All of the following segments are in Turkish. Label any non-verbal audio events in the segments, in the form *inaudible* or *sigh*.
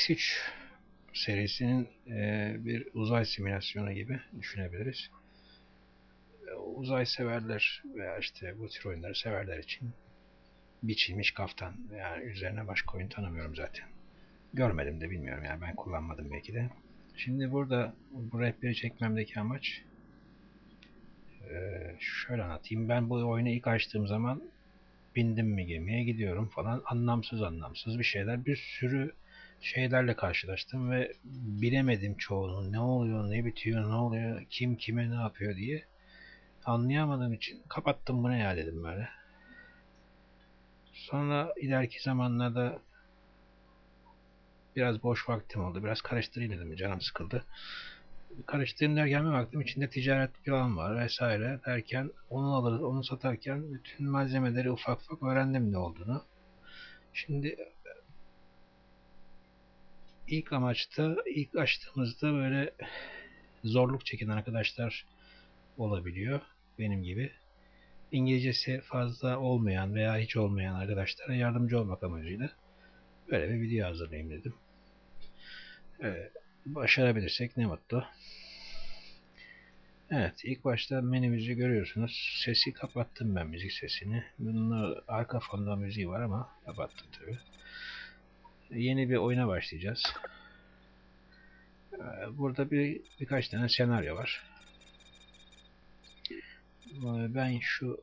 X3 serisinin e, bir uzay simülasyonu gibi düşünebiliriz. E, Uzay severler veya işte bu tür oyunları severler için biçilmiş kaftan. Yani üzerine başka oyun tanımıyorum zaten. Görmedim de bilmiyorum yani ben kullanmadım belki de. Şimdi burada bu rehberi çekmemdeki amaç eee, şöyle anlatayım. Ben bu oyunu ilk açtığım zaman bindim mi gemiye gidiyorum falan anlamsız anlamsız bir şeyler bir sürü şeylerle karşılaştım ve bilemedim çoğunu ne oluyor ne bitiyor ne oluyor kim kime ne yapıyor diye anlayamadığım için kapattım bu ne ya dedim böyle. Sonra ileriki zamanlarda biraz boş vaktim oldu. Biraz karıştırayım dedim. Canım sıkıldı. Karıştırayım derken bir baktım içinde ticaret falan var vesaire derken onu alırız, onu satarken bütün malzemeleri ufak ufak öğrendim ne olduğunu. Şimdi ilk amaçta, ilk açtığımızda böyle zorluk çeken arkadaşlar olabiliyor. Benim gibi. İngilizcesi fazla olmayan veya hiç olmayan arkadaşlara yardımcı olmak amacıyla böyle bir video hazırlayayım dedim. Evet, başarabilirsek ne mutlu. Evet, ilk başta menümüzü görüyorsunuz. Sesi kapattım ben müzik sesini. Bunun arka fonda müziği var ama kapattım tabi. Yeni bir oyuna başlayacağız. Ee, Burada bir birkaç tane senaryo var. Ee, Ben şu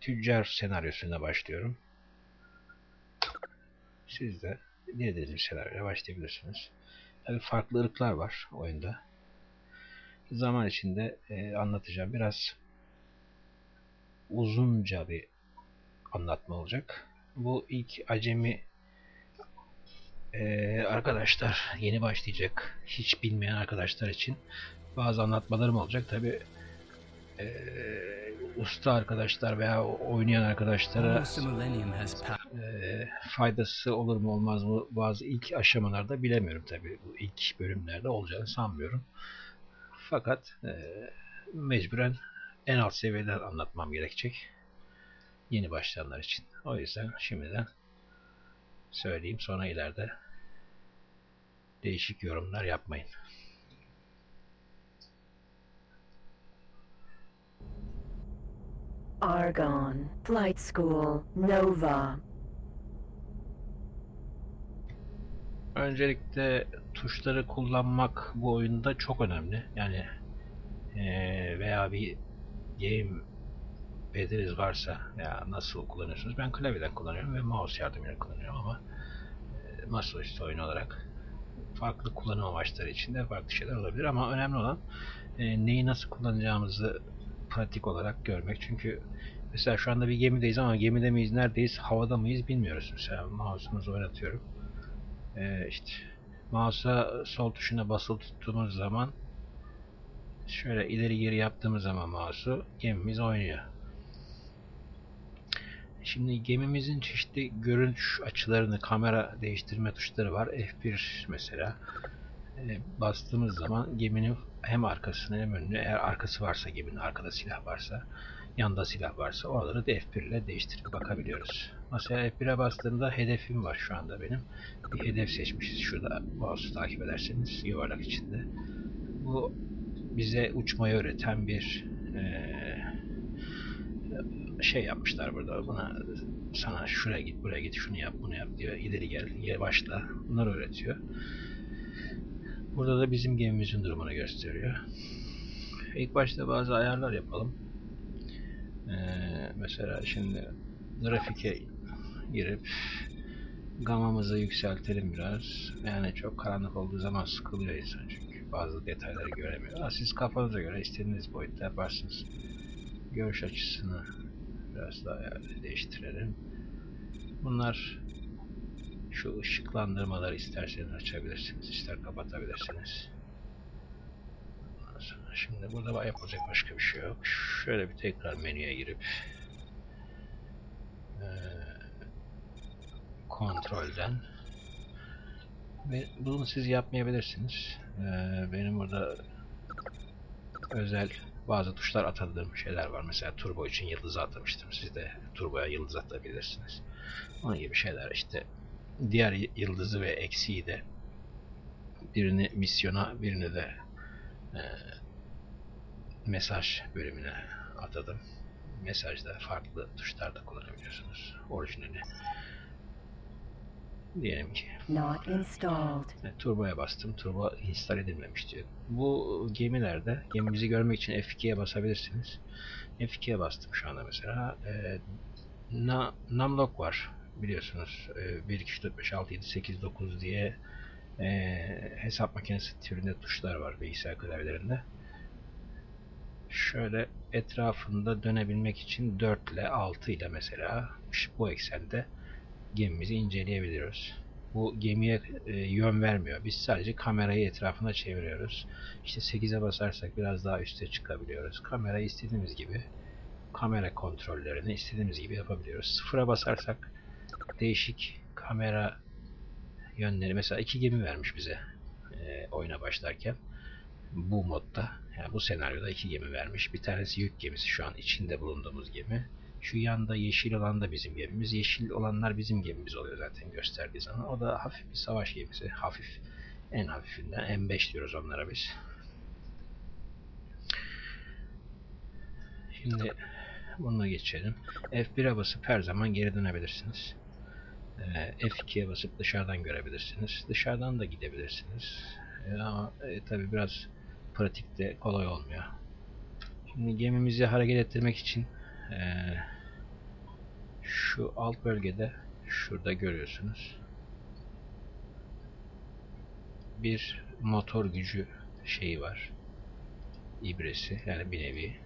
tüccar senaryosuna başlıyorum. Siz de dilediğiniz bir senaryoya başlayabilirsiniz. Tabii farklı ırklar var oyunda. Zaman içinde e, anlatacağım. Biraz uzunca bir anlatma olacak. Bu ilk acemi e, arkadaşlar yeni başlayacak hiç bilmeyen arkadaşlar için bazı anlatmalarım olacak. Tabi usta arkadaşlar veya oynayan arkadaşlara e, faydası olur mu olmaz mı bazı ilk aşamalarda bilemiyorum tabi. Bu ilk bölümlerde olacağını sanmıyorum. Fakat e, mecburen en alt seviyeden anlatmam gerekecek. Yeni başlayanlar için. O yüzden şimdiden söyleyeyim sonra ileride değişik yorumlar yapmayın. Argon, Flight School, Nova. Öncelikle tuşları kullanmak bu oyunda çok önemli. Yani eee, veya bir game pediniz varsa ya nasıl kullanıyorsunuz? Ben klavyeden kullanıyorum ve mouse yardımıyla kullanıyorum ama eee masaüstü oyun olarak farklı kullanım amaçları için de farklı şeyler olabilir ama önemli olan eee, neyi nasıl kullanacağımızı pratik olarak görmek. Çünkü mesela şu anda bir gemideyiz ama gemide miyiz, neredeyiz, havada mıyız bilmiyoruz. Mesela mouse'umuzu oynatıyorum. Ee, işte mouse'a sol tuşuna basılı tuttuğumuz zaman şöyle ileri geri yaptığımız zaman mouse'u gemimiz oynuyor. Şimdi gemimizin çeşitli görünüş açılarını, kamera değiştirme tuşları var. F1 mesela. Ee, bastığımız zaman geminin hem arkasını hem önünü eğer arkası varsa geminin arkada silah varsa yanda silah varsa oraları da F1 ile değiştirip bakabiliyoruz. Mesela F1'e bastığımda hedefim var şu anda benim. Bir hedef seçmişiz şurada mouse'u takip ederseniz yuvarlak içinde. Bu bize uçmayı öğreten bir eee, şey yapmışlar burada. Buna sana şuraya git, buraya git, şunu yap, bunu yap diyor. İleri gel, yavaşla. Bunları öğretiyor. Burada da bizim gemimizin durumunu gösteriyor. İlk başta bazı ayarlar yapalım. Ee, mesela şimdi grafike girip gamamızı yükseltelim biraz. Yani çok karanlık olduğu zaman sıkılıyor insan çünkü bazı detayları göremiyor. Siz kafanıza göre istediğiniz boyutta yaparsınız. Görüş açısını biraz daha değiştirelim. Bunlar şu ışıklandırmaları isterseniz açabilirsiniz, ister kapatabilirsiniz. Şimdi burada yapılacak başka bir şey yok. Şöyle bir tekrar menüye girip eee, kontrolden ve bunu siz yapmayabilirsiniz. Eee, benim burada özel bazı tuşlar atadığım şeyler var. Mesela turbo için yıldız atamıştım. Siz de turboya yıldız atabilirsiniz. Onun gibi şeyler işte diğer yıldızı ve eksiği de birini misyona birini de e, mesaj bölümüne atadım. Mesajda farklı tuşlar da kullanabiliyorsunuz. Orijinali. Diyelim ki Not installed. Evet, turboya bastım. Turbo install edilmemiş diyor. Bu gemilerde gemimizi görmek için F2'ye basabilirsiniz. F2'ye bastım şu anda mesela. Ee, na, numlock var biliyorsunuz. Ee, 1, 2, 3, 4, 5, 6, 7, 8, 9 diye ee, hesap makinesi türünde tuşlar var bilgisayar klavyelerinde. Şöyle etrafında dönebilmek için 4 ile 6 ile mesela bu eksende gemimizi inceleyebiliyoruz bu gemiye e, yön vermiyor. Biz sadece kamerayı etrafına çeviriyoruz. İşte 8'e basarsak biraz daha üste çıkabiliyoruz. Kamerayı istediğimiz gibi kamera kontrollerini istediğimiz gibi yapabiliyoruz. Sıfıra basarsak değişik kamera yönleri mesela iki gemi vermiş bize e, oyuna başlarken bu modda yani bu senaryoda iki gemi vermiş. Bir tanesi yük gemisi şu an içinde bulunduğumuz gemi. Şu yanda yeşil olan da bizim gemimiz. Yeşil olanlar bizim gemimiz oluyor zaten gösterdiği zaman. O da hafif bir savaş gemisi. Hafif. En hafifinden. M5 diyoruz onlara biz. Şimdi bunu geçelim. F1'e basıp her zaman geri dönebilirsiniz. Ee, F2'ye basıp dışarıdan görebilirsiniz. Dışarıdan da gidebilirsiniz. Ee, ama e, tabi biraz pratikte kolay olmuyor. Şimdi gemimizi hareket ettirmek için eee, şu alt bölgede şurada görüyorsunuz. Bir motor gücü şeyi var. İbresi yani bir nevi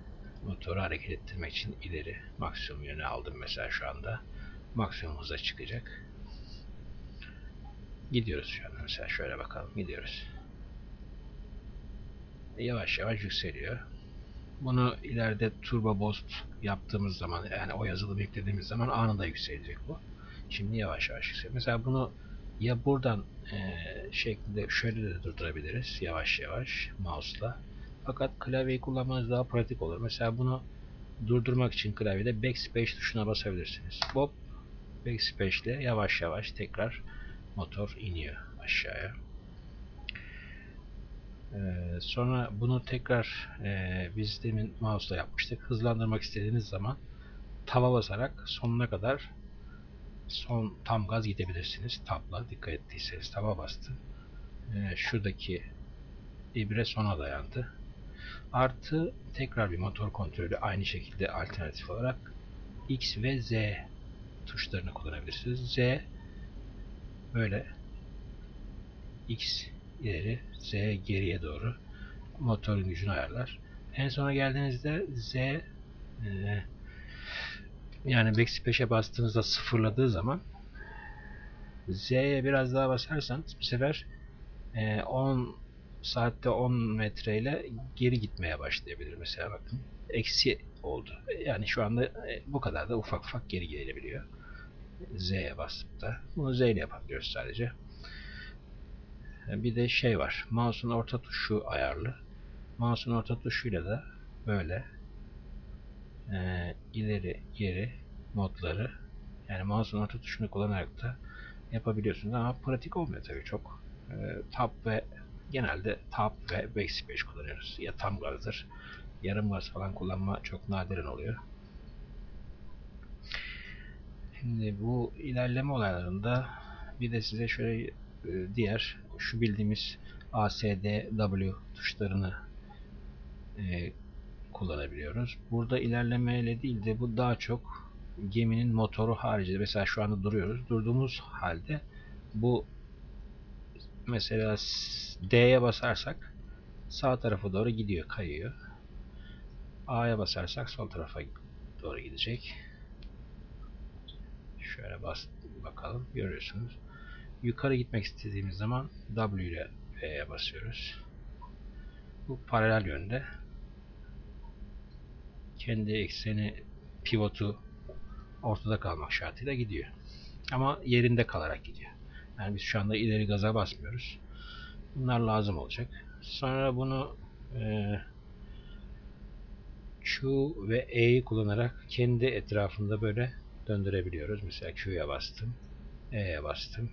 motoru hareket ettirmek için ileri maksimum yöne aldım mesela şu anda. Maksimum hıza çıkacak. Gidiyoruz şu anda mesela şöyle bakalım gidiyoruz. Yavaş yavaş yükseliyor. Bunu ileride turbo boost yaptığımız zaman yani o yazılımı yüklediğimiz zaman anında yükselecek bu. Şimdi yavaş yavaş yükseliyor. Mesela bunu ya buradan eee şeklinde şöyle de durdurabiliriz yavaş yavaş mouse'la. Fakat klavyeyi kullanmanız daha pratik olur. Mesela bunu durdurmak için klavyede backspace tuşuna basabilirsiniz. Hop backspace ile yavaş yavaş tekrar motor iniyor aşağıya. Ee, sonra bunu tekrar e, biz demin mouse'la yapmıştık. Hızlandırmak istediğiniz zaman tava basarak sonuna kadar son tam gaz gidebilirsiniz. Tabla dikkat ettiyseniz tava bastım. Ee, şuradaki ibre sona dayandı. Artı tekrar bir motor kontrolü aynı şekilde alternatif olarak X ve Z tuşlarını kullanabilirsiniz. Z böyle X ileri, Z geriye doğru motorun gücünü ayarlar. En sona geldiğinizde Z e, yani backspace'e bastığınızda sıfırladığı zaman Z'ye biraz daha basarsanız bu sefer e, 10 saatte 10 metreyle geri gitmeye başlayabilir mesela bakın. Eksi oldu. Yani şu anda e, bu kadar da ufak ufak geri gelebiliyor. Z'ye basıp da. Bunu Z ile yapabiliyoruz sadece. Bir de şey var. Mouse'un orta tuşu ayarlı. Mouse'un orta tuşuyla da böyle e, ileri geri modları yani mouse'un orta tuşunu kullanarak da yapabiliyorsunuz ama pratik olmuyor tabii çok. E, tab ve genelde tab ve backspace kullanıyoruz. Ya tam gazdır. Yarım gaz falan kullanma çok nadiren oluyor. Şimdi bu ilerleme olaylarında bir de size şöyle e, diğer şu bildiğimiz A, S, D, W tuşlarını e, kullanabiliyoruz. Burada ilerlemeyle değil de bu daha çok geminin motoru haricinde mesela şu anda duruyoruz. Durduğumuz halde bu mesela D'ye basarsak sağ tarafa doğru gidiyor, kayıyor. A'ya basarsak sol tarafa doğru gidecek. Şöyle bas bakalım. Görüyorsunuz. Yukarı gitmek istediğimiz zaman W ile V'ye basıyoruz. Bu paralel yönde. Kendi ekseni pivotu ortada kalmak şartıyla gidiyor. Ama yerinde kalarak gidiyor. Yani biz şu anda ileri gaza basmıyoruz. Bunlar lazım olacak. Sonra bunu e, Q ve E'yi kullanarak kendi etrafında böyle döndürebiliyoruz. Mesela Q'ya bastım. E'ye bastım.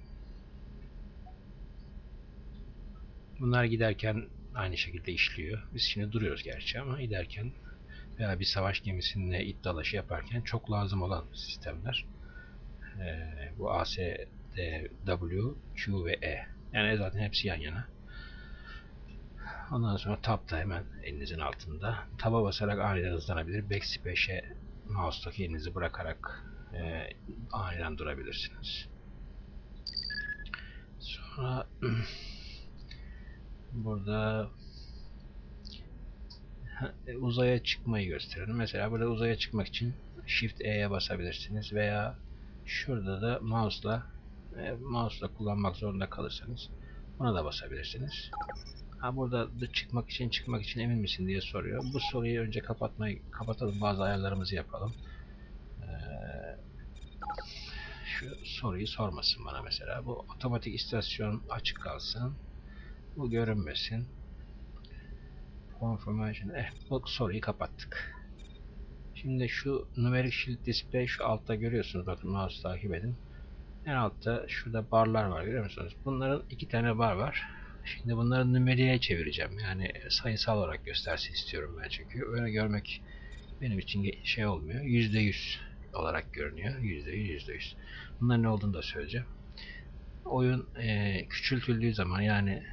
Bunlar giderken aynı şekilde işliyor. Biz şimdi duruyoruz gerçi ama giderken veya bir savaş gemisinde it dalaşı yaparken çok lazım olan sistemler. Ee, bu A, S, D, W, Q ve E. Yani zaten hepsi yan yana. Ondan sonra Tab da hemen elinizin altında. Tab'a basarak aniden hızlanabilir. Backspace'e mouse'daki elinizi bırakarak e, aniden durabilirsiniz. Sonra *clears throat* burada e, uzaya çıkmayı gösterelim. Mesela burada uzaya çıkmak için Shift E'ye basabilirsiniz veya şurada da mouse'la e, mouse'la kullanmak zorunda kalırsanız buna da basabilirsiniz. Ha burada da çıkmak için çıkmak için emin misin diye soruyor. Bu soruyu önce kapatmayı kapatalım. Bazı ayarlarımızı yapalım. Ee, şu soruyu sormasın bana mesela. Bu otomatik istasyon açık kalsın. Bu görünmesin. Confirmation. Eh, bu soruyu kapattık. Şimdi şu numeric shield display şu altta görüyorsunuz. Bakın mouse takip edin. En altta şurada barlar var görüyor musunuz? Bunların iki tane bar var. Şimdi bunları numeriğe çevireceğim. Yani sayısal olarak göstersin istiyorum ben çünkü. Öyle görmek benim için şey olmuyor. Yüzde yüz olarak görünüyor. Yüzde yüz, yüzde yüz. Bunların ne olduğunu da söyleyeceğim. Oyun eee, küçültüldüğü zaman yani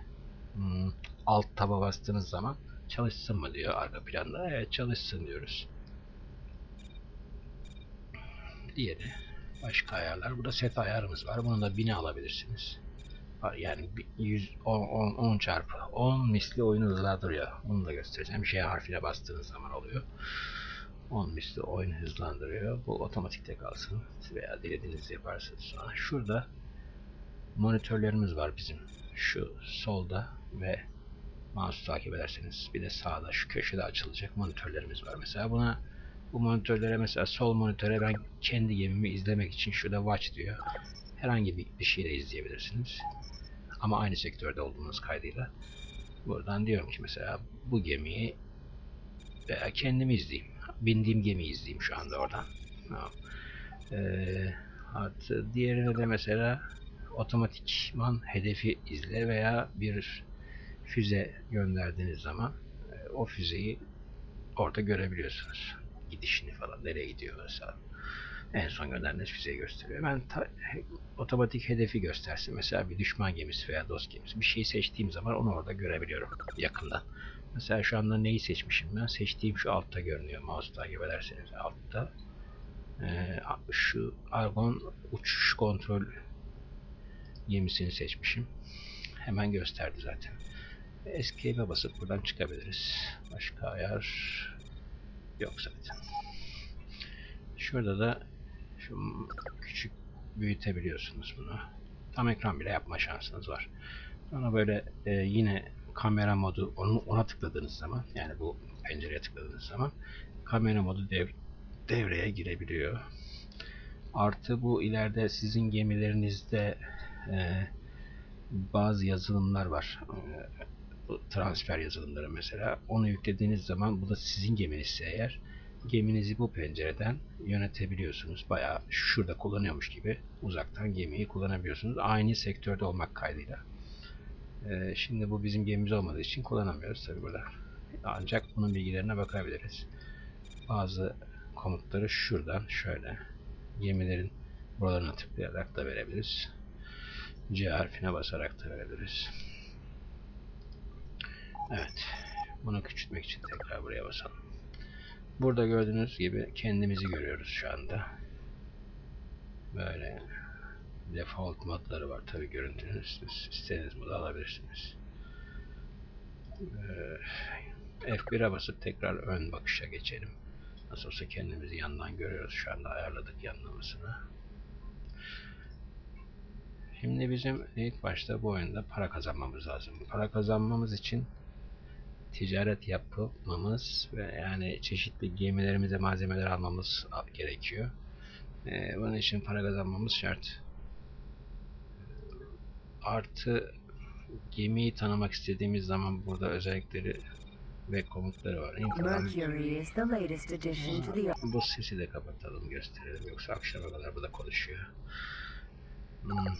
alt taba bastığınız zaman çalışsın mı diyor arka planda. Evet çalışsın diyoruz. Diğeri başka ayarlar. Burada set ayarımız var. Bunu da 1000'e alabilirsiniz. Yani bir 100 10, 10, 10 çarpı 10 misli oyunu hızlandırıyor. Bunu da göstereceğim. J harfine bastığınız zaman oluyor. 10 misli oyunu hızlandırıyor. Bu otomatikte kalsın. Veya dilediğiniz yaparsınız sonra. Şurada monitörlerimiz var bizim. Şu solda ve mouse takip ederseniz bir de sağda şu köşede açılacak monitörlerimiz var. Mesela buna bu monitörlere mesela sol monitöre ben kendi gemimi izlemek için şurada watch diyor. Herhangi bir, bir şeyle izleyebilirsiniz. Ama aynı sektörde olduğunuz kaydıyla. Buradan diyorum ki mesela bu gemiyi veya kendimi izleyeyim. Bindiğim gemiyi izleyeyim şu anda oradan. Tamam. Ee, artı diğerine de mesela otomatikman hedefi izle veya bir füze gönderdiğiniz zaman e, o füzeyi orada görebiliyorsunuz. Gidişini falan nereye gidiyor mesela. En son gönderdiğiniz füzeyi gösteriyor. Ben ta- otomatik hedefi göstersin. Mesela bir düşman gemisi veya dost gemisi. Bir şeyi seçtiğim zaman onu orada görebiliyorum yakından. Mesela şu anda neyi seçmişim ben? Seçtiğim şu altta görünüyor. Mouse takip ederseniz altta. Ee, şu Argon uçuş kontrol gemisini seçmişim. Hemen gösterdi zaten. Escape'e basıp buradan çıkabiliriz. Başka ayar yok zaten. Şurada da şu küçük büyütebiliyorsunuz bunu. Tam ekran bile yapma şansınız var. Sonra böyle e, yine kamera modu onu ona tıkladığınız zaman yani bu pencereye tıkladığınız zaman kamera modu dev, devreye girebiliyor. Artı bu ileride sizin gemilerinizde e, bazı yazılımlar var. E, bu transfer yazılımları mesela. Onu yüklediğiniz zaman bu da sizin geminizse eğer geminizi bu pencereden yönetebiliyorsunuz. Bayağı şurada kullanıyormuş gibi uzaktan gemiyi kullanabiliyorsunuz. Aynı sektörde olmak kaydıyla. Ee, şimdi bu bizim gemimiz olmadığı için kullanamıyoruz tabi burada. Ancak bunun bilgilerine bakabiliriz. Bazı komutları şuradan şöyle gemilerin buralarına tıklayarak da verebiliriz. C harfine basarak da verebiliriz. Evet. Bunu küçültmek için tekrar buraya basalım. Burada gördüğünüz gibi kendimizi görüyoruz şu anda. Böyle default modları var tabi görüntünüz. İstediğiniz modu alabilirsiniz. Ee, F1'e basıp tekrar ön bakışa geçelim. Nasıl olsa kendimizi yandan görüyoruz. Şu anda ayarladık yanlamasını. Şimdi bizim ilk başta bu oyunda para kazanmamız lazım. Para kazanmamız için ticaret yapmamız ve yani çeşitli gemilerimize malzemeler almamız gerekiyor. Ee, bunun için para kazanmamız şart. Artı gemiyi tanımak istediğimiz zaman burada özellikleri ve komutları var. The bu sesi de kapatalım gösterelim yoksa akşama kadar bu da konuşuyor. Hmm.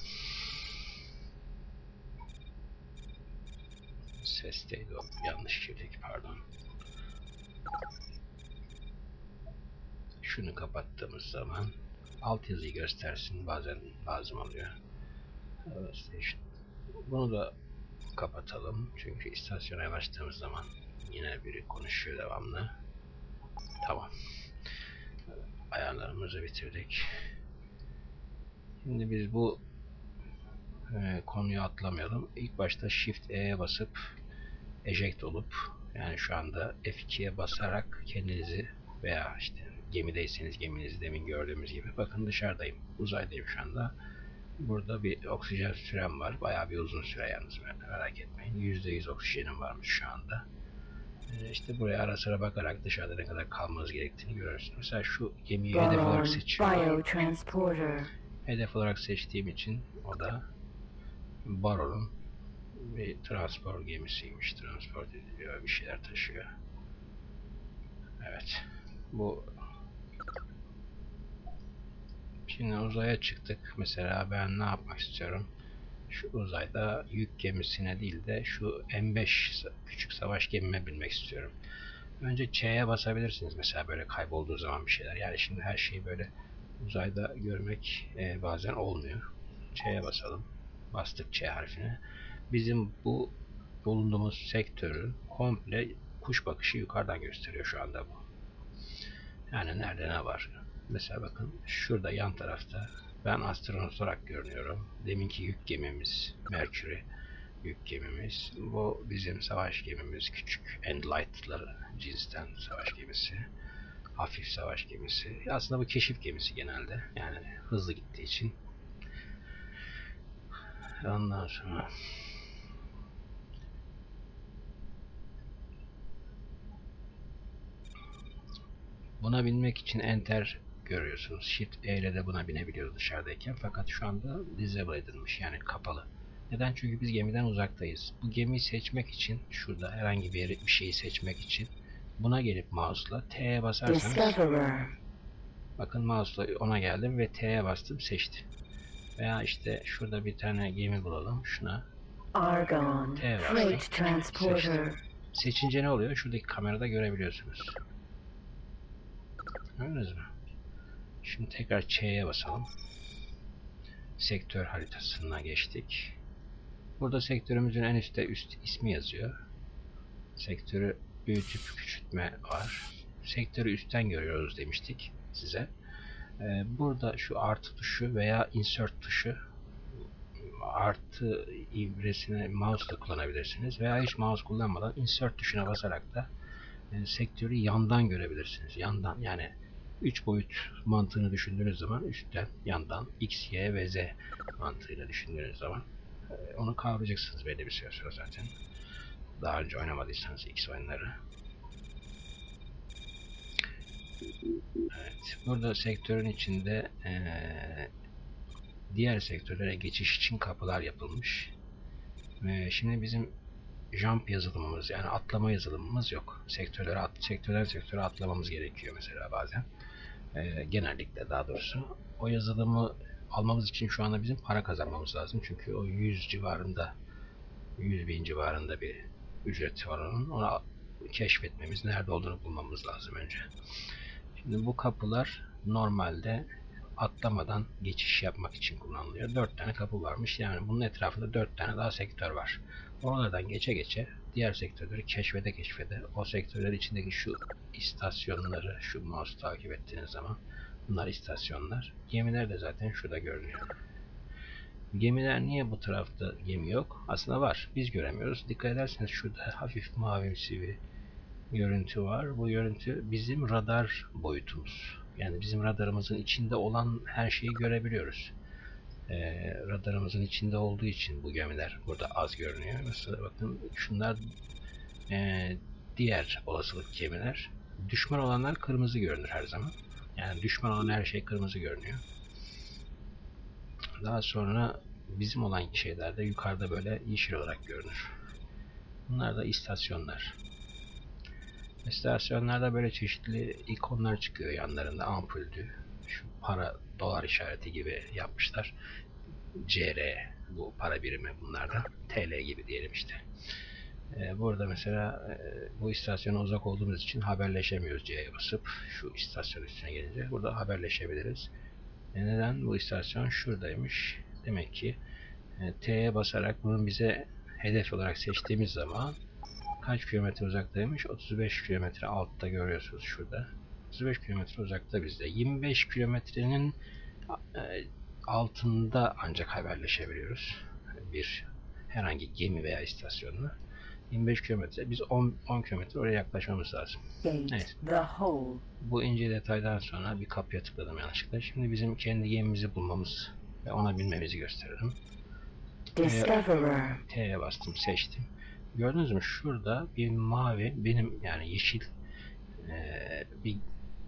Sesteydi o. Yanlış girdik pardon. Şunu kapattığımız zaman alt yazıyı göstersin bazen lazım oluyor. Station. Bunu da kapatalım çünkü istasyona yanaştığımız zaman yine biri konuşuyor devamlı. Tamam. Ayarlarımızı bitirdik. Şimdi biz bu e, konuyu atlamayalım. İlk başta Shift E'ye basıp eject olup yani şu anda F2'ye basarak kendinizi veya işte gemideyseniz geminizi demin gördüğümüz gibi bakın dışarıdayım. Uzaydayım şu anda. Burada bir oksijen sürem var. Bayağı bir uzun süre yalnız merak etmeyin. %100 oksijenim varmış şu anda. İşte buraya ara sıra bakarak dışarıda ne kadar kalmanız gerektiğini görürsünüz. Mesela şu gemiyi hedef olarak seçiyorum. Hedef olarak seçtiğim için o da Baron'un bir transport gemisiymiş. Transport ediliyor, bir şeyler taşıyor. Evet. Bu Şimdi uzaya çıktık. Mesela ben ne yapmak istiyorum? Şu uzayda yük gemisine değil de şu M5 sa- küçük savaş gemime binmek istiyorum. Önce Ç'ye basabilirsiniz mesela böyle kaybolduğu zaman bir şeyler. Yani şimdi her şeyi böyle uzayda görmek e, bazen olmuyor. Ç'ye basalım. Bastık Ç harfine. Bizim bu bulunduğumuz sektörün komple kuş bakışı yukarıdan gösteriyor şu anda bu. Yani nerede ne var? Mesela bakın şurada yan tarafta ben astronot olarak görünüyorum. Deminki yük gemimiz Mercury yük gemimiz. Bu bizim savaş gemimiz küçük Endlight'ları cinsten savaş gemisi. Hafif savaş gemisi. Aslında bu keşif gemisi genelde. Yani hızlı gittiği için. Ondan sonra Buna binmek için enter görüyorsunuz. Shift E ile de buna binebiliyoruz dışarıdayken. Fakat şu anda disable edilmiş yani kapalı. Neden? Çünkü biz gemiden uzaktayız. Bu gemiyi seçmek için şurada herhangi bir yeri, bir şeyi seçmek için buna gelip mouse'la T'ye basarsanız bakın mouse'la ona geldim ve T'ye bastım seçti. Veya işte şurada bir tane gemi bulalım. Şuna Argon Evet. Freight Transporter. Seçince ne oluyor? Şuradaki kamerada görebiliyorsunuz. Gördünüz mü? Şimdi tekrar Ç'ye basalım. Sektör haritasına geçtik. Burada sektörümüzün en üstte üst ismi yazıyor. Sektörü büyütüp küçültme var. Sektörü üstten görüyoruz demiştik size. Ee, burada şu artı tuşu veya insert tuşu artı ibresini mouse ile kullanabilirsiniz veya hiç mouse kullanmadan insert tuşuna basarak da e, sektörü yandan görebilirsiniz. Yandan yani 3 boyut mantığını düşündüğünüz zaman üstten, yandan X, Y ve Z mantığıyla düşündüğünüz zaman e, onu kavrayacaksınız belli bir süre sonra zaten. Daha önce oynamadıysanız X oyunları. Evet, burada sektörün içinde eee diğer sektörlere geçiş için kapılar yapılmış. Ve şimdi bizim jump yazılımımız yani atlama yazılımımız yok. Sektörlere at, sektörden sektöre atlamamız gerekiyor mesela bazen. Ee, genellikle daha doğrusu. O yazılımı almamız için şu anda bizim para kazanmamız lazım. Çünkü o 100 civarında 100 bin civarında bir ücreti var onun. Onu keşfetmemiz, nerede olduğunu bulmamız lazım önce. Şimdi bu kapılar normalde atlamadan geçiş yapmak için kullanılıyor. 4 tane kapı varmış. Yani bunun etrafında 4 tane daha sektör var. Oralardan geçe geçe diğer sektörleri keşfede keşfede o sektörler içindeki şu istasyonları şu mouse takip ettiğiniz zaman bunlar istasyonlar. Gemiler de zaten şurada görünüyor. Gemiler niye bu tarafta gemi yok? Aslında var. Biz göremiyoruz. Dikkat ederseniz şurada hafif mavimsi bir görüntü var. Bu görüntü bizim radar boyutumuz. Yani bizim radarımızın içinde olan her şeyi görebiliyoruz. Ee, radarımızın içinde olduğu için bu gemiler burada az görünüyor. Mesela bakın şunlar ee, diğer olasılık gemiler. Düşman olanlar kırmızı görünür her zaman. Yani düşman olan her şey kırmızı görünüyor. Daha sonra bizim olan şeyler de yukarıda böyle yeşil olarak görünür. Bunlar da istasyonlar. İstasyonlarda böyle çeşitli ikonlar çıkıyor yanlarında ampuldü. Şu para dolar işareti gibi yapmışlar. CR bu para birimi bunlardan. TL gibi diyelim işte. Ee, burada mesela e, bu istasyona uzak olduğumuz için haberleşemiyoruz C'ye basıp şu istasyon üstüne gelince burada haberleşebiliriz. E, neden? Bu istasyon şuradaymış. Demek ki e, T'ye basarak bunu bize hedef olarak seçtiğimiz zaman kaç kilometre uzaktaymış? 35 kilometre altta görüyorsunuz şurada. 35 kilometre uzakta bizde. 25 kilometrenin e, altında ancak haberleşebiliyoruz. Bir herhangi gemi veya istasyonla. 25 kilometre. Biz 10, 10 kilometre oraya yaklaşmamız lazım. Evet. Bu ince detaydan sonra bir kapıya tıkladım yanlışlıkla. Şimdi bizim kendi gemimizi bulmamız ve ona binmemizi gösterelim. Discoverer. T'ye bastım, seçtim. Gördünüz mü? Şurada bir mavi, benim yani yeşil eee, bir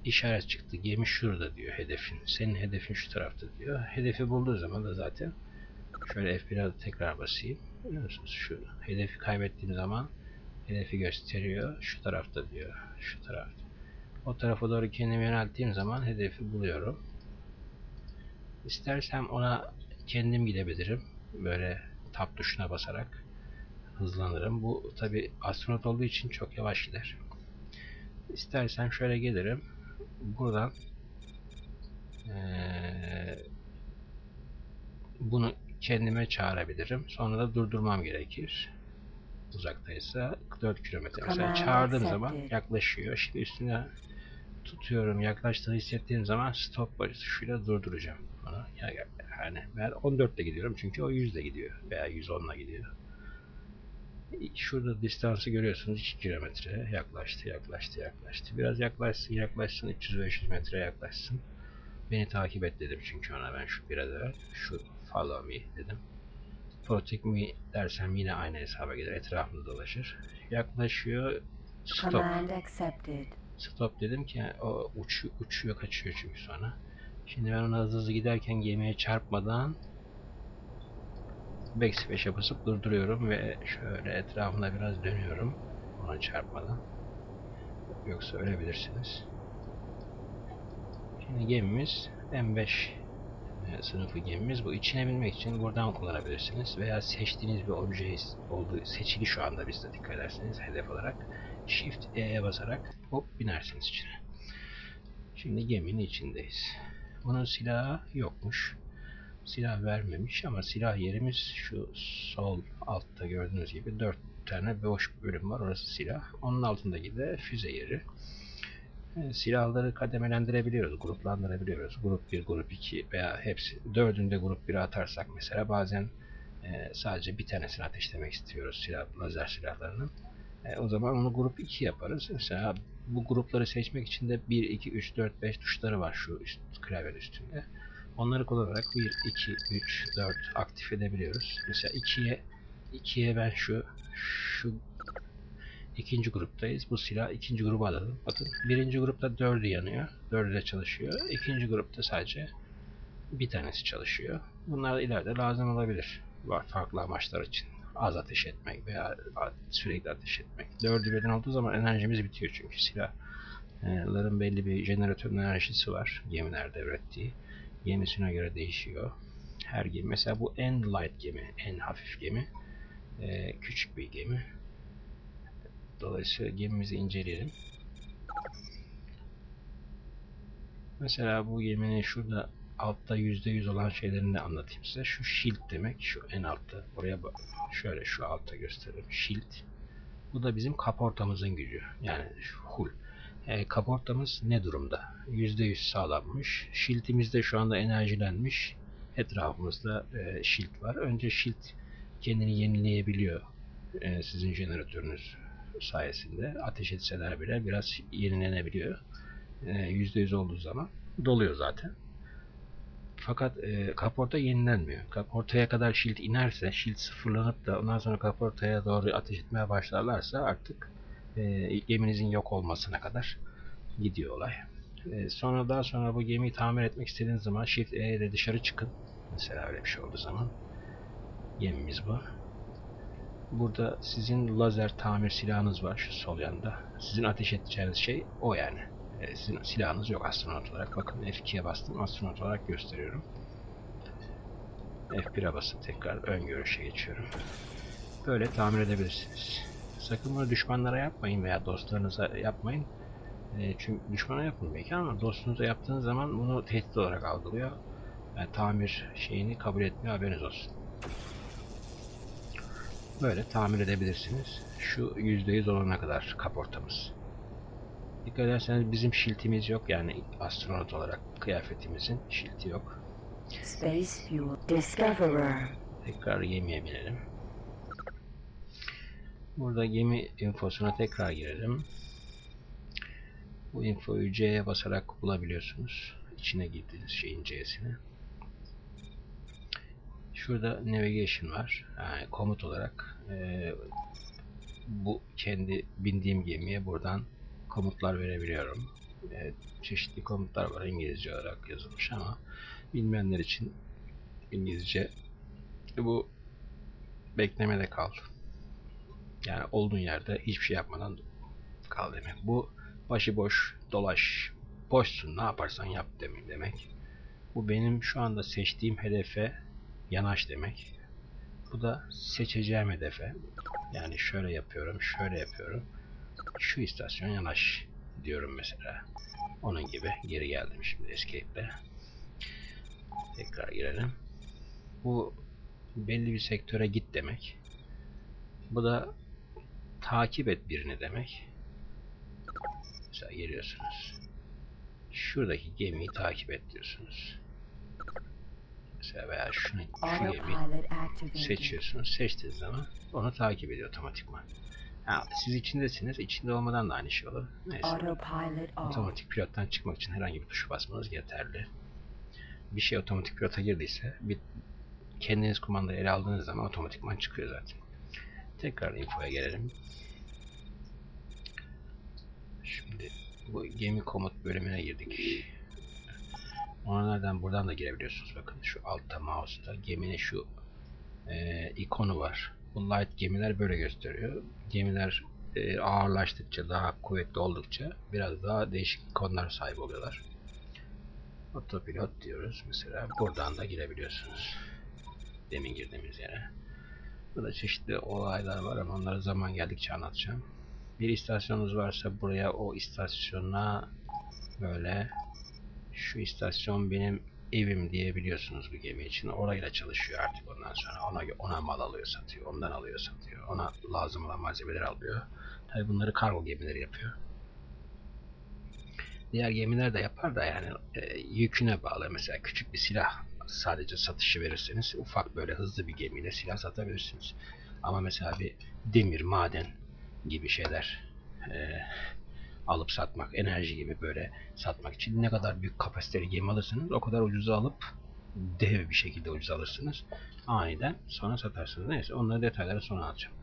işaret çıktı. Gemi şurada diyor hedefin. Senin hedefin şu tarafta diyor. Hedefi bulduğu zaman da zaten şöyle F1'e tekrar basayım. Görüyor musunuz? Şu hedefi kaybettiğim zaman hedefi gösteriyor. Şu tarafta diyor. Şu tarafta. O tarafa doğru kendimi yönelttiğim zaman hedefi buluyorum. İstersem ona kendim gidebilirim. Böyle tab tuşuna basarak hızlanırım. Bu tabi astronot olduğu için çok yavaş gider. İstersem şöyle gelirim. Buradan eee, bunu kendime çağırabilirim. Sonra da durdurmam gerekir. Uzaktaysa 4 kilometre. Mesela çağırdığım zaman yaklaşıyor. Şimdi üstüne tutuyorum. Yaklaştığını hissettiğim zaman stop tuşuyla durduracağım. Ya- Yani ben 14 ile gidiyorum çünkü o 100 ile gidiyor veya 110 ile gidiyor. Şurada distansı görüyorsunuz 2 kilometre yaklaştı yaklaştı yaklaştı. Biraz yaklaşsın yaklaşsın 300-500 metre yaklaşsın. Beni takip et dedim çünkü ona ben şu biraz evvel şu follow me dedim. Protect me dersem yine aynı hesaba gelir etrafında dolaşır. Yaklaşıyor stop. Stop dedim ki o uç, uçuyor kaçıyor çünkü sonra. Şimdi ben ona hızlı hızlı giderken gemiye çarpmadan backspash'e basıp durduruyorum ve şöyle etrafında biraz dönüyorum ona çarpmadan. Yoksa ölebilirsiniz. Şimdi gemimiz M5 e, sınıfı gemimiz. Bu içine binmek için buradan kullanabilirsiniz. Veya seçtiğiniz bir obje olduğu seçili şu anda bizde dikkat ederseniz hedef olarak. Shift E'ye basarak hop binersiniz içine. Şimdi geminin içindeyiz. Bunun silahı yokmuş. Silah vermemiş ama silah yerimiz şu sol altta gördüğünüz gibi 4 tane boş bölüm var. Orası silah. Onun altındaki de füze yeri. E, Silahları kademelendirebiliyoruz, gruplandırabiliyoruz. Grup 1, grup 2 veya hepsi. Dördünde grup 1'e atarsak mesela bazen e, sadece bir tanesini ateşlemek istiyoruz silah, lazer silahlarının. E, o zaman onu grup 2 yaparız. Mesela bu grupları seçmek için de 1, 2, 3, 4, 5 tuşları var şu üst, klavyenin üstünde. Onları kullanarak 1, 2, 3, 4 aktif edebiliyoruz. Mesela 2'ye 2'ye ben şu şu ikinci gruptayız. Bu silah ikinci gruba alalım. Bakın birinci grupta 4'ü yanıyor. 4'ü de çalışıyor. İkinci grupta sadece bir tanesi çalışıyor. Bunlar ileride lazım olabilir. Var farklı amaçlar için. Az ateş etmek veya sürekli ateş etmek. Dördü birden olduğu zaman enerjimiz bitiyor çünkü silahların belli bir jeneratörün enerjisi var gemilerde ürettiği. Gemisine göre değişiyor. Her gemi mesela bu en light gemi, en hafif gemi. Ee, küçük bir gemi. Dolayısıyla gemimizi inceleyelim. Mesela bu geminin şurada altta %100 olan şeylerini de anlatayım size. Şu shield demek, şu en altta. Oraya bak. Şöyle şu altta göstereyim. Shield. Bu da bizim kaportamızın gücü. Yani şu hull. E, kaportamız ne durumda? %100 sağlanmış. Shield'imiz de şu anda enerjilenmiş. Etrafımızda e, shield var. Önce shield kendini yenileyebiliyor. E, sizin jeneratörünüz sayesinde. Ateş etseler bile biraz yenilenebiliyor. E, %100 olduğu zaman doluyor zaten. Fakat e, kaporta yenilenmiyor. Kaportaya kadar shield inerse, shield sıfırlanıp da ondan sonra kaportaya doğru ateş etmeye başlarlarsa artık e, geminizin yok olmasına kadar gidiyor olay. E, sonra daha sonra bu gemiyi tamir etmek istediğiniz zaman Shift E ile dışarı çıkın. Mesela öyle bir şey olduğu zaman. Gemimiz bu. Burada sizin lazer tamir silahınız var şu sol yanda. Sizin ateş edeceğiniz şey o yani. E, sizin silahınız yok astronot olarak. Bakın F2'ye bastım astronot olarak gösteriyorum. F1'e basıp tekrar ön görüşe geçiyorum. Böyle tamir edebilirsiniz. Sakın bunu düşmanlara yapmayın veya dostlarınıza yapmayın. E, çünkü düşmana yapın belki ama dostunuza yaptığınız zaman bunu tehdit olarak algılıyor. Yani tamir şeyini kabul etmiyor haberiniz olsun. Böyle tamir edebilirsiniz. Şu %100 olana kadar kaportamız. Dikkat ederseniz bizim şiltimiz yok yani astronot olarak kıyafetimizin şilti yok. Space fuel. Discoverer. Tekrar gemiye binelim. Burada gemi infosuna tekrar girelim. Bu infoyu C'ye basarak bulabiliyorsunuz. İçine girdiğiniz şeyin C'sini. Şurada navigation var. Yani komut olarak eee, bu kendi bindiğim gemiye buradan komutlar verebiliyorum. Eee, çeşitli komutlar var İngilizce olarak yazılmış ama bilmeyenler için İngilizce bu beklemede kal. Yani olduğun yerde hiçbir şey yapmadan kal demek. Bu başıboş dolaş. Boşsun ne yaparsan yap demek demek. Bu benim şu anda seçtiğim hedefe yanaş demek. Bu da seçeceğim hedefe. Yani şöyle yapıyorum, şöyle yapıyorum. Şu istasyon yanaş diyorum mesela. Onun gibi geri geldim şimdi escape'le. Tekrar girelim. Bu belli bir sektöre git demek. Bu da takip et birini demek. Mesela geliyorsunuz. Şuradaki gemiyi takip et diyorsunuz. Mesela veya şunu, şu gemiyi seçiyorsunuz. Seçtiğiniz zaman onu takip ediyor otomatikman. Ha, siz içindesiniz. içinde olmadan da aynı şey olur. Neyse. Otomatik pilottan çıkmak için herhangi bir tuşa basmanız yeterli. Bir şey otomatik pilota girdiyse bir kendiniz kumandayı ele aldığınız zaman otomatikman çıkıyor zaten. Tekrar infoya gelelim. Şimdi bu gemi komut bölümüne girdik. Ona nereden buradan da girebiliyorsunuz. Bakın şu altta mouse'da geminin şu e, ikonu var. Bu light gemiler böyle gösteriyor. Gemiler e, ağırlaştıkça, daha kuvvetli oldukça biraz daha değişik ikonlar sahip oluyorlar. Otopilot diyoruz mesela. Buradan da girebiliyorsunuz. Demin girdiğimiz yere. Burada çeşitli olaylar var ama onları zaman geldikçe anlatacağım. Bir istasyonunuz varsa buraya o istasyona böyle şu istasyon benim evim diyebiliyorsunuz bu gemi için. Orayla çalışıyor artık ondan sonra. Ona, ona mal alıyor satıyor. Ondan alıyor satıyor. Ona lazım olan malzemeleri alıyor. Tabi bunları kargo gemileri yapıyor. Diğer gemiler de yapar da yani e, yüküne bağlı. Mesela küçük bir silah sadece satışı verirseniz ufak böyle hızlı bir gemiyle silah satabilirsiniz. Ama mesela bir demir, maden gibi şeyler e, alıp satmak, enerji gibi böyle satmak için ne kadar büyük kapasiteli gemi alırsınız o kadar ucuza alıp dev bir şekilde ucuz alırsınız. Aniden sonra satarsınız. Neyse onları detayları sonra alacağım.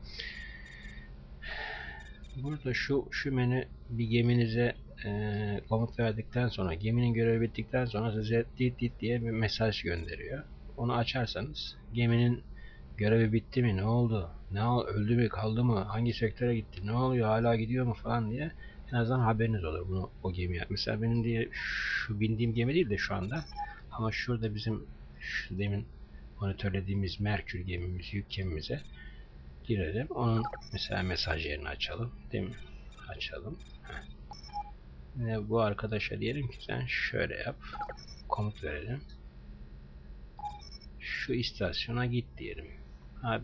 Burada şu şu menü bir geminize e, komut verdikten sonra geminin görevi bittikten sonra size dit dit diye bir mesaj gönderiyor. Onu açarsanız geminin görevi bitti mi ne oldu ne öldü mü kaldı mı hangi sektöre gitti ne oluyor hala gidiyor mu falan diye en azından haberiniz olur bunu o gemiye. Mesela benim diye şu bindiğim gemi değil de şu anda ama şurada bizim şu demin monitörlediğimiz Merkür gemimiz yük gemimize girelim. Onun mesela mesaj yerini açalım. Değil mi? Açalım. Yine bu arkadaşa diyelim ki sen şöyle yap. Komut verelim. Şu istasyona git diyelim. Abi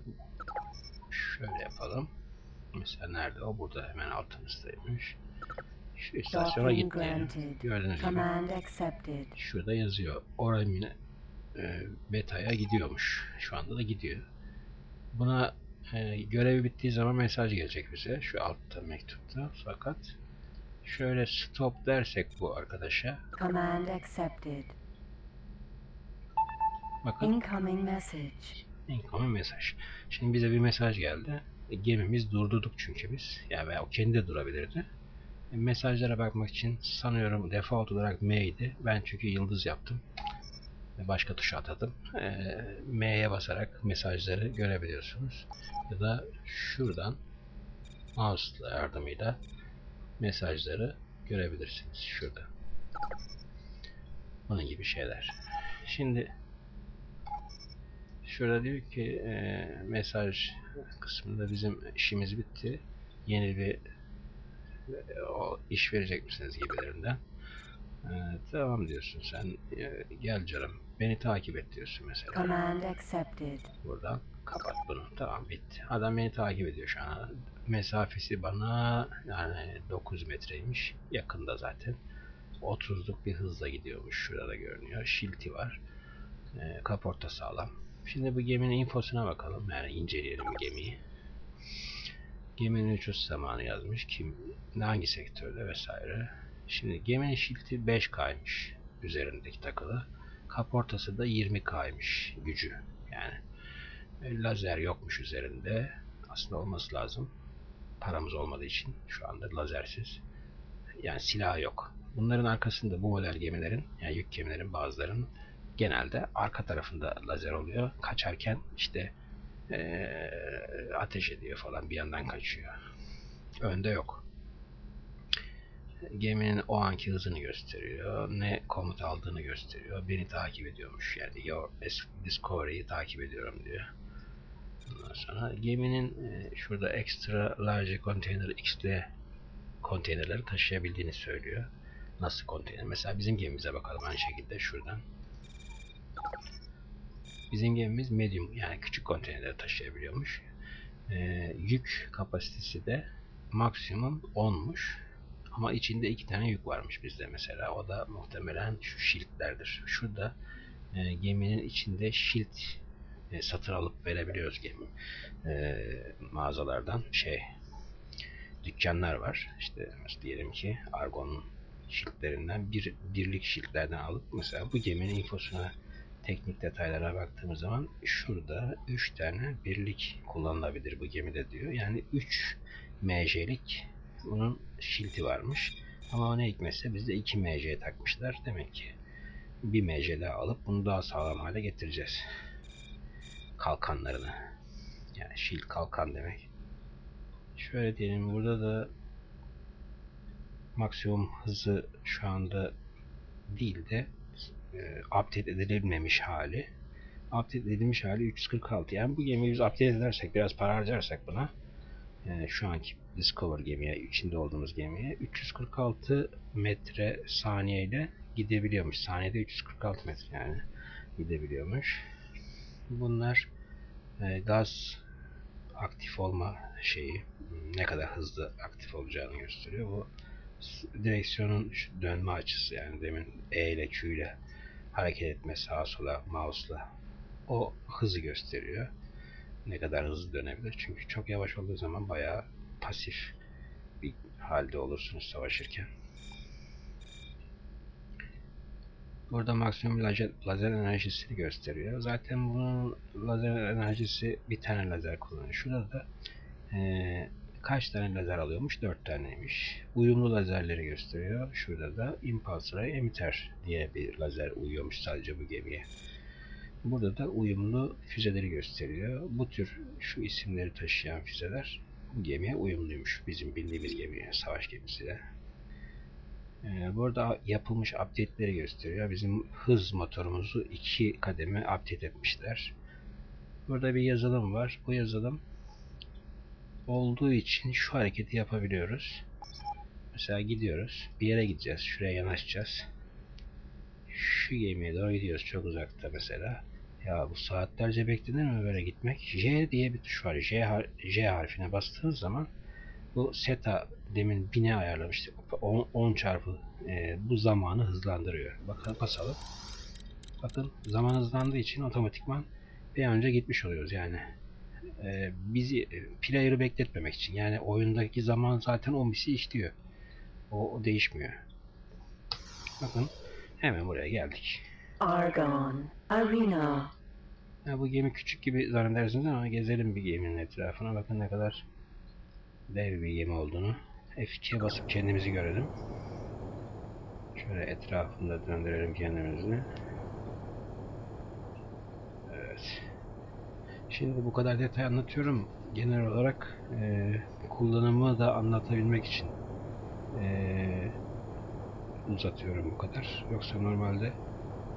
şöyle yapalım. Mesela nerede? O burada hemen altımızdaymış. Şu istasyona Docking git diyelim. granted. Gördüğünüz gibi Command accepted. şurada yazıyor. Oramine e, beta'ya gidiyormuş. Şu anda da gidiyor. Buna e, görevi bittiği zaman mesaj gelecek bize. Şu altta mektupta. Fakat şöyle stop dersek bu arkadaşa. Command accepted. Bakın Incoming message. incoming mesaj. Şimdi bize bir mesaj geldi. E, gemimiz durdurduk çünkü biz. Yani veya o kendi de durabilirdi. E, mesajlara bakmak için sanıyorum default olarak M'ydi. Ben çünkü yıldız yaptım. Başka tuşa atadım. E, M'ye basarak mesajları görebiliyorsunuz. Ya da şuradan mouse yardımıyla mesajları görebilirsiniz. Şurada. Bunun gibi şeyler. Şimdi Şurada diyor ki e, mesaj kısmında bizim işimiz bitti. Yeni bir o iş verecek misiniz gibilerinden. E, tamam diyorsun sen. E, gel canım. Beni takip et diyorsun mesela. Command accepted. Buradan kapat bunu. Tamam bitti. Adam beni takip ediyor şu an. Mesafesi bana yani 9 metreymiş. Yakında zaten. 30'luk bir hızla gidiyormuş. Şurada görünüyor. Şilti var. E, kaporta sağlam. Şimdi bu geminin infosuna bakalım. Yani inceleyelim gemiyi. Geminin uçuş zamanı yazmış. Kim, hangi sektörde vesaire. Şimdi geminin şilti 5K'ymış üzerindeki takılı. Kaportası da 20K'ymış gücü. Yani e, lazer yokmuş üzerinde. Aslında olması lazım. Paramız olmadığı için şu anda lazersiz. Yani silah yok. Bunların arkasında bu model gemilerin, yani yük gemilerin bazılarının genelde arka tarafında lazer oluyor. Kaçarken işte eee, ateş ediyor falan bir yandan kaçıyor. Önde yok. Geminin o anki hızını gösteriyor. Ne komut aldığını gösteriyor. Beni takip ediyormuş. Yani Your Discovery'yi takip ediyorum diyor. Ondan sonra geminin e, şurada extra large container XL konteynerleri taşıyabildiğini söylüyor. Nasıl konteyner? Mesela bizim gemimize bakalım aynı şekilde şuradan. Bizim gemimiz medium yani küçük konteynerleri taşıyabiliyormuş. Ee, yük kapasitesi de maksimum 10'muş. Ama içinde iki tane yük varmış bizde mesela. O da muhtemelen şu şiltlerdir. Şurada e, geminin içinde şilt e, satın alıp verebiliyoruz gemi e, mağazalardan şey dükkanlar var. İşte diyelim ki Argon'un şiltlerinden bir birlik şiltlerden alıp mesela bu geminin infosuna teknik detaylara baktığımız zaman şurada 3 tane birlik kullanılabilir bu gemide diyor. Yani 3 MJ'lik bunun şilti varmış. Ama o ne hikmetse bizde 2 MC takmışlar. Demek ki bir MC daha alıp bunu daha sağlam hale getireceğiz. Kalkanlarını. Yani şilt kalkan demek. Şöyle diyelim burada da maksimum hızı şu anda değil de update edilmemiş hali. Update edilmiş hali 346. Yani bu gemiyi biz update edersek biraz para harcarsak buna e, şu anki Discover gemiye, içinde olduğumuz gemiye 346 metre saniyeyle gidebiliyormuş. Saniyede 346 metre yani gidebiliyormuş. Bunlar e, gaz aktif olma şeyi ne kadar hızlı aktif olacağını gösteriyor. Bu direksiyonun dönme açısı yani demin E ile Q ile hareket etme sağa sola mouse'la o hızı gösteriyor. Ne kadar hızlı dönebilir. Çünkü çok yavaş olduğu zaman bayağı pasif bir halde olursunuz savaşırken. Burada maksimum lazer, lazer enerjisini gösteriyor. Zaten bunun lazer enerjisi bir tane lazer kullanıyor. Şurada da eee, kaç tane lazer alıyormuş? 4 taneymiş. Uyumlu lazerleri gösteriyor. Şurada da impulse ray emitter diye bir lazer uyuyormuş sadece bu gemiye. Burada da uyumlu füzeleri gösteriyor. Bu tür şu isimleri taşıyan füzeler bu gemiye uyumluymuş. Bizim bildiğimiz gemiye, savaş gemisiyle. Ee, burada yapılmış update'leri gösteriyor. Bizim hız motorumuzu iki kademe update etmişler. Burada bir yazılım var. Bu yazılım olduğu için şu hareketi yapabiliyoruz. Mesela gidiyoruz. Bir yere gideceğiz. Şuraya yanaşacağız. Şu gemiye doğru gidiyoruz. Çok uzakta mesela. Ya bu saatlerce beklenir mi böyle gitmek? J diye bir tuş var. J, har- J harfine bastığınız zaman bu seta demin bine ayarlamıştık. 10, 10 çarpı e, bu zamanı hızlandırıyor. Bakın basalım. Bakın zaman hızlandığı için otomatikman bir önce gitmiş oluyoruz yani. E, bizi e, player'ı bekletmemek için. Yani oyundaki zaman zaten 10 bisi işliyor. O, o değişmiyor. Bakın hemen buraya geldik. Argon. Arena. Ya bu gemi küçük gibi zannedersiniz ama gezelim bir geminin etrafına. Bakın ne kadar dev bir gemi olduğunu. F2'ye basıp kendimizi görelim. Şöyle etrafında döndürelim kendimizi. Evet. Şimdi bu kadar detay anlatıyorum. Genel olarak eee, kullanımı da anlatabilmek için eee, uzatıyorum bu kadar. Yoksa normalde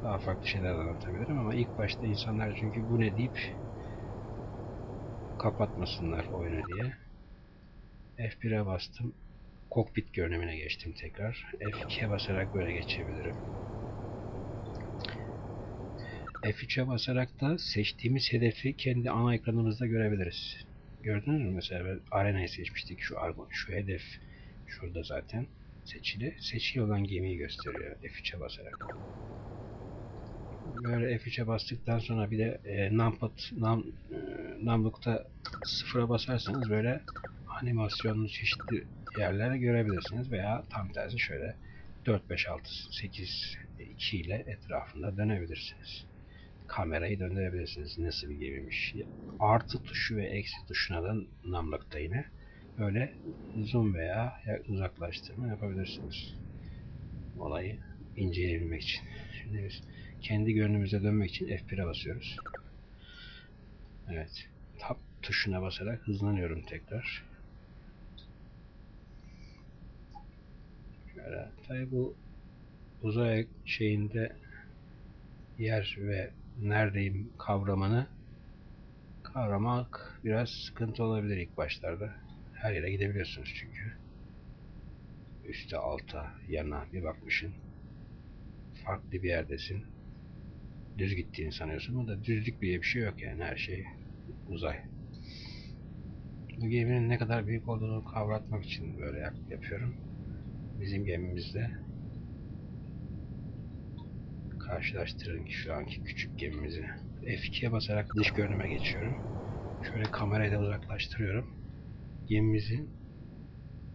Daha farklı şeyler anlatabilirim ama ilk başta insanlar çünkü bu ne deyip kapatmasınlar oyunu diye. F1'e bastım. Kokpit görünümüne geçtim tekrar. F2'ye basarak böyle geçebilirim. F3'e basarak da seçtiğimiz hedefi kendi ana ekranımızda görebiliriz. Gördünüz mü mesela arenayı seçmiştik. Şu argo, şu hedef şurada zaten seçili. Seçili olan gemiyi gösteriyor F3'e basarak. Böyle F3'e bastıktan sonra bir de e, numpad num, e, numlukta sıfıra basarsanız böyle animasyonlu çeşitli yerlere görebilirsiniz veya tam tersi şöyle 4 5 6 8 2 ile etrafında dönebilirsiniz. Kamerayı döndürebilirsiniz. Nasıl bir gemiymiş. Artı tuşu ve eksi tuşuna da numlukta yine böyle zoom veya uzaklaştırma yapabilirsiniz. Olayı inceleyebilmek için. Şimdi biz kendi görünümüze dönmek için F1'e basıyoruz. Evet. Tab tuşuna basarak hızlanıyorum tekrar. Şöyle. Tabi bu uzay şeyinde yer ve neredeyim kavramını kavramak biraz sıkıntı olabilir ilk başlarda. Her yere gidebiliyorsunuz çünkü. Üste, alta, yana bir bakmışın. Farklı bir yerdesin. Düz gittiğini sanıyorsun ama da düzlük diye bir şey yok yani her şey uzay. Bu geminin ne kadar büyük olduğunu kavratmak için böyle yap yapıyorum. Bizim gemimizde karşılaştırın ki şu anki küçük gemimizi. F2'ye basarak dış görünüme geçiyorum. Şöyle kamerayı da uzaklaştırıyorum. Gemimizin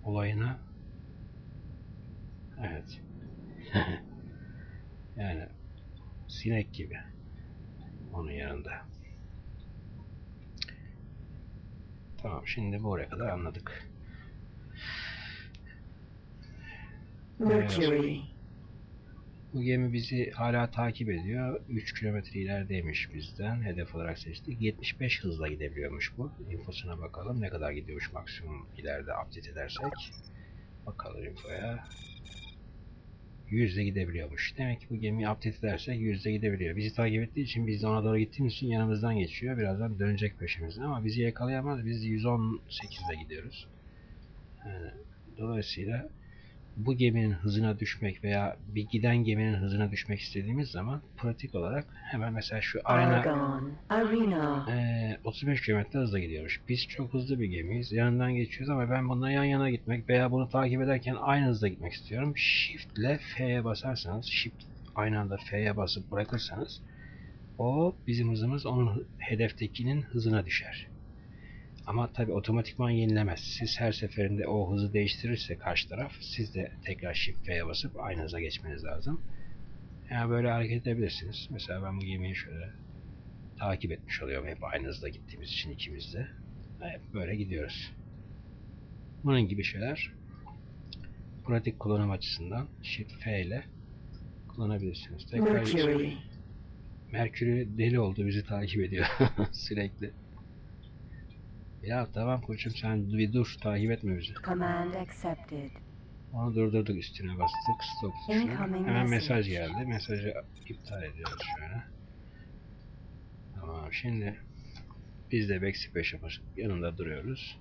olayına evet *laughs* yani sinek gibi onun yanında. Tamam şimdi buraya kadar anladık. Mercury. Bu gemi bizi hala takip ediyor. 3 kilometre ilerideymiş bizden. Hedef olarak seçtik. 75 hızla gidebiliyormuş bu. Infosuna bakalım. Ne kadar gidiyormuş maksimum ileride update edersek. Bakalım infoya. 100'de gidebiliyormuş. Demek ki bu gemiyi update edersek 100'de gidebiliyor. Bizi takip ettiği için biz de ona doğru gittiğimiz için yanımızdan geçiyor. Birazdan dönecek peşimizden ama bizi yakalayamaz. Biz 118'de gidiyoruz. Yani, dolayısıyla bu geminin hızına düşmek veya bir giden geminin hızına düşmek istediğimiz zaman pratik olarak hemen mesela şu arena Argon. Arena. eee, 35 km hızla gidiyormuş. Biz çok hızlı bir gemiyiz. Yanından geçiyoruz ama ben bununla yan yana gitmek veya bunu takip ederken aynı hızda gitmek istiyorum. Shift ile F'ye basarsanız, Shift aynı anda F'ye basıp bırakırsanız o bizim hızımız onun hedeftekinin hızına düşer. Ama tabi otomatikman yenilemez. Siz her seferinde o hızı değiştirirse karşı taraf siz de tekrar Shift F'ye basıp aynı hıza geçmeniz lazım. Yani böyle hareket edebilirsiniz. Mesela ben bu gemiyi şöyle takip etmiş oluyorum. Hep aynı hızda gittiğimiz için ikimiz de. Hep böyle gidiyoruz. Bunun gibi şeyler pratik kullanım açısından Shift F ile kullanabilirsiniz. Tekrar Mercury. Merkür'ü deli oldu bizi takip ediyor *laughs* sürekli. Ya tamam koçum sen bir dur takip etme bizi. Command accepted. Onu durdurduk üstüne bastık stop tuşuna. Hemen mesaj geldi. Mesajı iptal ediyoruz şöyle. Tamam şimdi biz de backspace yapıp yanında duruyoruz.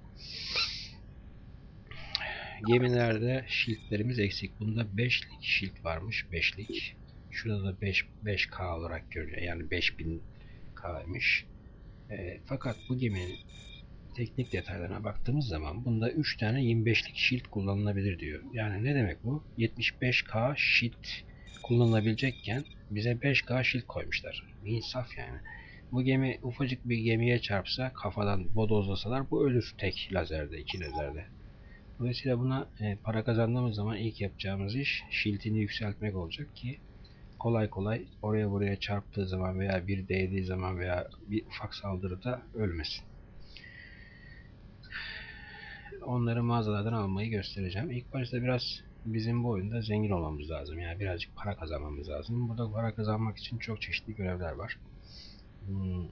Gemilerde shieldlerimiz eksik. Bunda 5'lik shield varmış. 5'lik. Şurada da 5 5K olarak görünüyor. Yani 5000K'ymış. E, fakat bu geminin teknik detaylarına baktığımız zaman bunda 3 tane 25'lik shield kullanılabilir diyor. Yani ne demek bu? 75K shield kullanılabilecekken bize 5K shield koymuşlar. İnsaf yani. Bu gemi ufacık bir gemiye çarpsa kafadan bodozlasalar bu ölür tek lazerde, iki lazerde. Dolayısıyla buna e, para kazandığımız zaman ilk yapacağımız iş shield'ini yükseltmek olacak ki kolay kolay oraya buraya çarptığı zaman veya bir değdiği zaman veya bir ufak saldırıda ölmesin. Onları mağazalardan almayı göstereceğim. İlk başta biraz bizim bu oyunda zengin olmamız lazım. Yani birazcık para kazanmamız lazım. Burada para kazanmak için çok çeşitli görevler var. Hmm,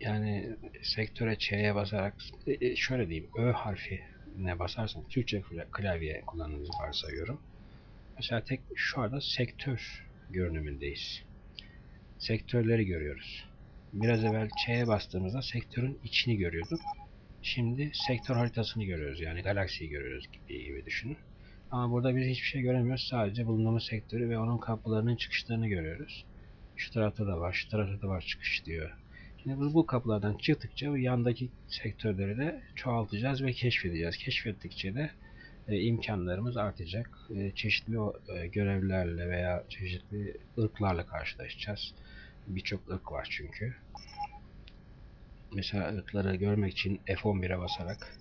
Yani sektöre Ç'ye basarak e, e, şöyle diyeyim Ö harfi ne basarsan Türkçe klavye kullandığınızı varsayıyorum. Mesela tek şu anda sektör görünümündeyiz. Sektörleri görüyoruz. Biraz evvel Ç'ye bastığımızda sektörün içini görüyorduk. Şimdi sektör haritasını görüyoruz. Yani galaksiyi görüyoruz gibi, gibi düşünün. Ama burada biz hiçbir şey göremiyoruz. Sadece bulunduğumuz sektörü ve onun kapılarının çıkışlarını görüyoruz. Şu tarafta da var, şu tarafta da var çıkış diyor. Şimdi biz bu kapılardan çıktıkça bu yandaki sektörleri de çoğaltacağız ve keşfedeceğiz. Keşfettikçe de e, imkanlarımız artacak. E, çeşitli e, görevlerle veya çeşitli ırklarla karşılaşacağız. Birçok ırk var çünkü. Mesela ırkları görmek için F11'e basarak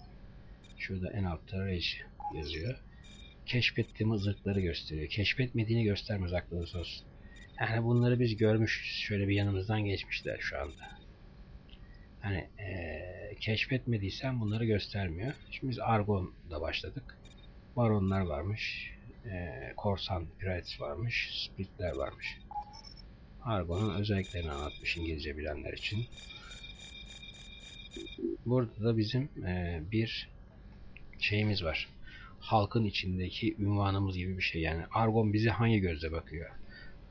şurada en altta Rage yazıyor. Keşfettiğimiz ırkları gösteriyor. Keşfetmediğini göstermez aklınız olsun. Yani bunları biz görmüşüz. Şöyle bir yanımızdan geçmişler şu anda. Hani eee, keşfetmediysen bunları göstermiyor. Şimdi biz Argon'da başladık. Baronlar varmış. eee, korsan pirates varmış. Splitler varmış. Argon'un özelliklerini anlatmış İngilizce bilenler için. Burada da bizim eee, bir şeyimiz var. Halkın içindeki ünvanımız gibi bir şey. Yani Argon bize hangi gözle bakıyor?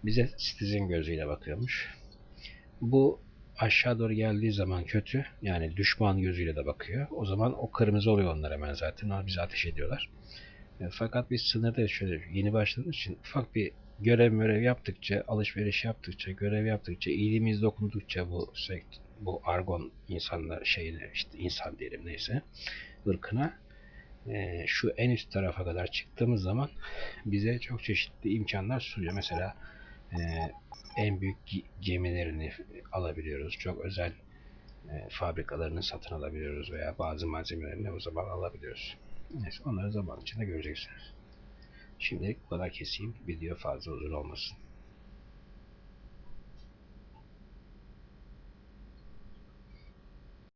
Bize Citizen gözüyle bakıyormuş. Bu aşağı doğru geldiği zaman kötü. Yani düşman gözüyle de bakıyor. O zaman o kırmızı oluyor onlar hemen zaten. Onlar bize ateş ediyorlar. E, Fakat biz sınırda şöyle yeni başladığımız için ufak bir görev görev yaptıkça, alışveriş yaptıkça, görev yaptıkça, iyiliğimiz dokundukça bu sekt, bu argon insanlar şeyine işte insan diyelim neyse ırkına e, şu en üst tarafa kadar çıktığımız zaman bize çok çeşitli imkanlar sunuyor. Mesela e, en büyük ge- gemilerini alabiliyoruz. Çok özel e, fabrikalarını satın alabiliyoruz veya bazı malzemelerini o zaman alabiliyoruz. Neyse onları zaman içinde göreceksiniz. Şimdilik bu kadar keseyim. Video fazla uzun olmasın.